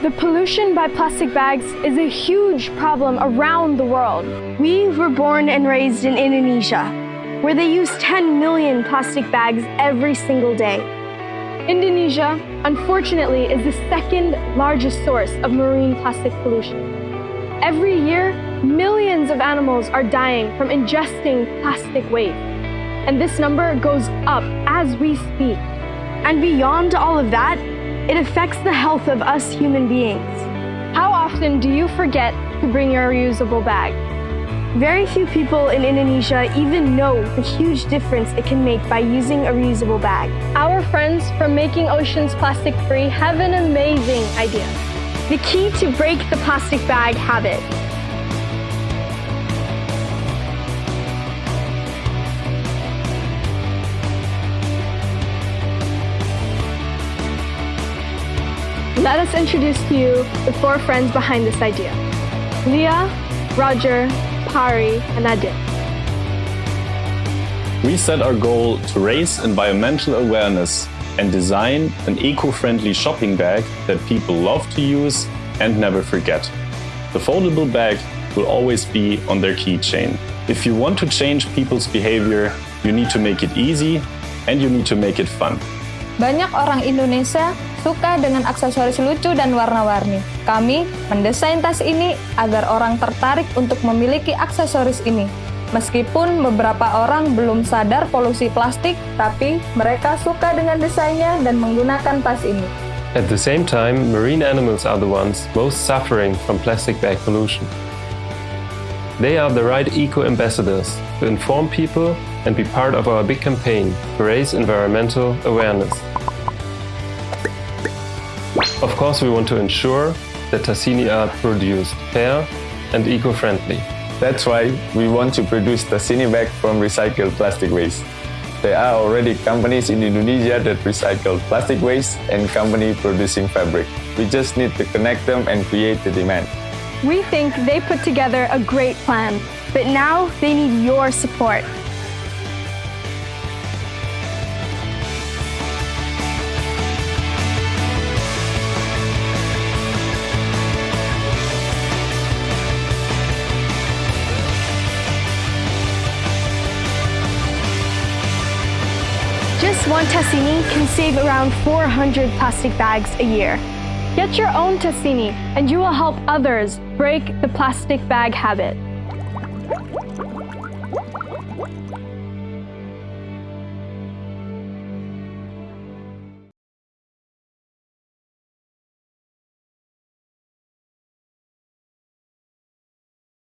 The pollution by plastic bags is a huge problem around the world. We were born and raised in Indonesia, where they use 10 million plastic bags every single day. Indonesia, unfortunately, is the second largest source of marine plastic pollution. Every year, millions of animals are dying from ingesting plastic waste. And this number goes up as we speak. And beyond all of that, it affects the health of us human beings. How often do you forget to bring your reusable bag? Very few people in Indonesia even know the huge difference it can make by using a reusable bag. Our friends from Making Oceans Plastic Free have an amazing idea. The key to break the plastic bag habit Let us introduce to you the four friends behind this idea. Leah, Roger, Pari, and Adit. We set our goal to raise environmental awareness and design an eco-friendly shopping bag that people love to use and never forget. The foldable bag will always be on their keychain. If you want to change people's behavior, you need to make it easy and you need to make it fun. Banyak orang Indonesia suka dengan aksesoris lucu dan warna-warni. Kami mendesain tas ini agar orang tertarik untuk memiliki aksesoris ini. Meskipun beberapa orang belum sadar polusi plastik, tapi mereka suka dengan desainnya dan menggunakan tas ini. At the same time, marine animals are the ones most suffering from plastic bag pollution. They are the right eco-ambassadors to inform people and be part of our big campaign to raise environmental awareness. Of course, we want to ensure that Tassini are produced fair and eco-friendly. That's why we want to produce Tassini bag from recycled plastic waste. There are already companies in Indonesia that recycle plastic waste and company producing fabric. We just need to connect them and create the demand. We think they put together a great plan, but now they need your support. Just one Tassini can save around 400 plastic bags a year. Get your own Tassini and you will help others break the plastic bag habit.